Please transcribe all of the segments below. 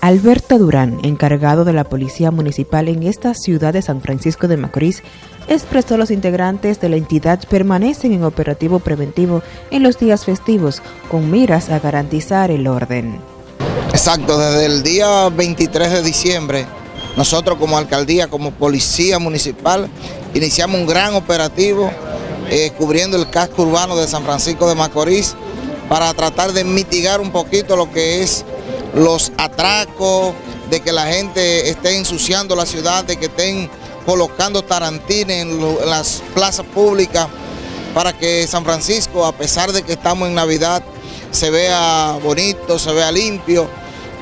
Alberto Durán, encargado de la Policía Municipal en esta ciudad de San Francisco de Macorís, expresó los integrantes de la entidad permanecen en operativo preventivo en los días festivos con miras a garantizar el orden. Exacto, desde el día 23 de diciembre, nosotros como alcaldía, como policía municipal, iniciamos un gran operativo eh, cubriendo el casco urbano de San Francisco de Macorís para tratar de mitigar un poquito lo que es los atracos, de que la gente esté ensuciando la ciudad, de que estén colocando tarantines en, las plazas públicas para que San Francisco, a pesar de que estamos en Navidad, se vea bonito, se vea limpio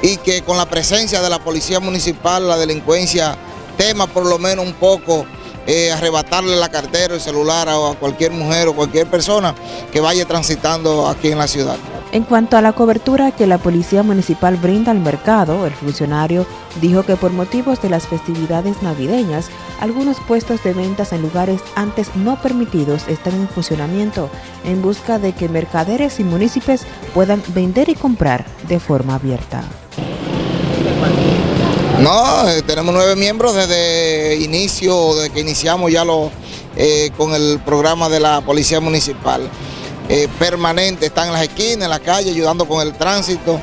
y que con la presencia de la policía municipal la delincuencia tema por lo menos un poco eh, arrebatarle la cartera, el celular a cualquier mujer o cualquier persona que vaya transitando aquí en la ciudad. En cuanto a la cobertura que la Policía Municipal brinda al mercado, el funcionario dijo que por motivos de las festividades navideñas, algunos puestos de ventas en lugares antes no permitidos están en funcionamiento en busca de que mercaderes y municipios puedan vender y comprar de forma abierta. No, eh, tenemos nueve miembros desde inicio, desde que iniciamos ya lo, eh, con el programa de la Policía Municipal. Eh, permanente, están en las esquinas, en la calle, ayudando con el tránsito,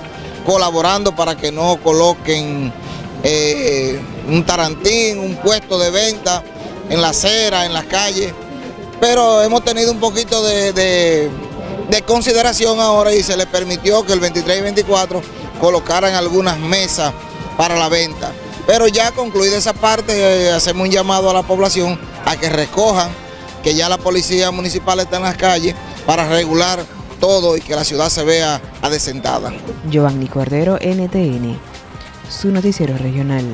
colaborando para que no coloquen eh, un tarantín, un puesto de venta en la acera, en las calles. Pero hemos tenido un poquito de, consideración ahora y se les permitió que el 23 y 24 colocaran algunas mesas para la venta. Pero ya concluida esa parte, eh, hacemos un llamado a la población a que recojan, que ya la policía municipal está en las calles, para regular todo y que la ciudad se vea adecentada. Giovanni Cordero, NTN, su noticiero regional.